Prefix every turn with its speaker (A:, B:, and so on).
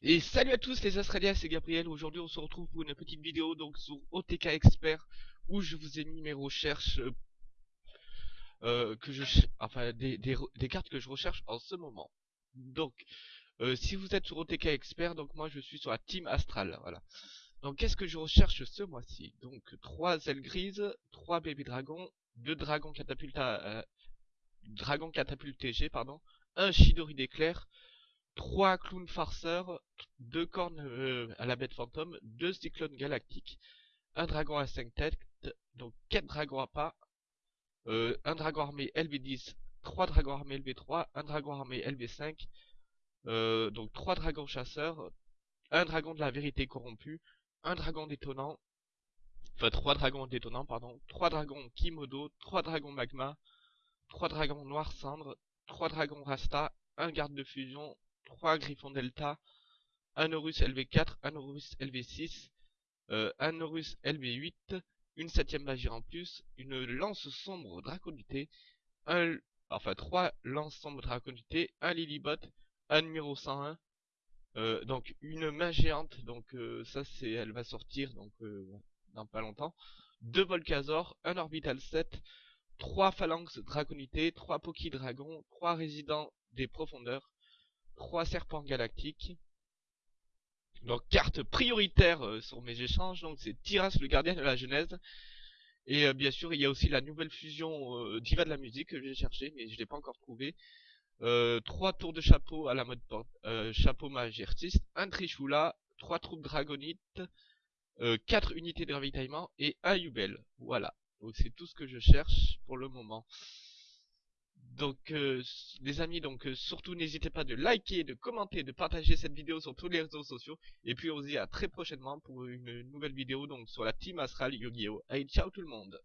A: Et salut à tous les Australiens, c'est Gabriel. Aujourd'hui, on se retrouve pour une petite vidéo donc sur OTK Expert où je vous ai mis mes recherches euh, euh, que je enfin des, cartes que je recherche en ce moment. Donc, euh, si vous êtes sur OTK Expert, donc moi je suis sur la Team Astral, voilà. Donc, qu'est-ce que je recherche ce mois-ci? Donc, 3 ailes grises, 3 bébés dragons, 2 dragons catapulte, dragon catapulte TG, pardon, un Shidori d'éclair, 3 clowns farceurs, 2 cornes euh, à la bête fantôme, 2 cyclones galactiques, un dragon à 5 têtes, donc 4 dragons à pas, euh, un dragon armé LV10, 3 dragons armés LV3, un dragon armé LV5, euh, donc 3 dragons chasseurs, un dragon de la vérité corrompue, un dragon détonnant, enfin 3 dragons détonnants, pardon, 3 dragons Kimodo, 3 dragons magma, 3 dragons noir cendre, 3 dragons rasta, un garde de fusion, 3 griffons delta, un Horus LV4, un Horus LV6, euh, un Horus LV8, une septième magie en plus, une lance sombre draconité, enfin 3 lances sombres draconité, un Lilybot, un numéro 101, euh, donc une main géante, donc euh, ça c'est, elle va sortir donc dans pas longtemps, deux Volcazor, un Orbital 7, 3 phalanx draconité, 3 Poki Dragon, 3 résidents des profondeurs, 3 serpents galactiques. Donc carte prioritaire euh, sur mes échanges, donc c'est Tiras le gardien de la Genèse. Et euh, bien sûr il y a aussi la nouvelle fusion euh, Diva de la musique que j'ai cherché mais je l'ai pas encore trouvé. 3 tours de chapeau à la mode porte, chapeau mage artiste, un Trishula, 3 troupes dragonites, 4 unités de ravitaillement et un Yubel. Voilà, donc c'est tout ce que je cherche pour le moment. Donc euh, les amis, donc euh, surtout n'hésitez pas de liker, de commenter, de partager cette vidéo sur tous les réseaux sociaux. Et puis on se dit à très prochainement pour une nouvelle vidéo donc sur la Team Astral Yu-Gi-Oh! Allez, ciao tout le monde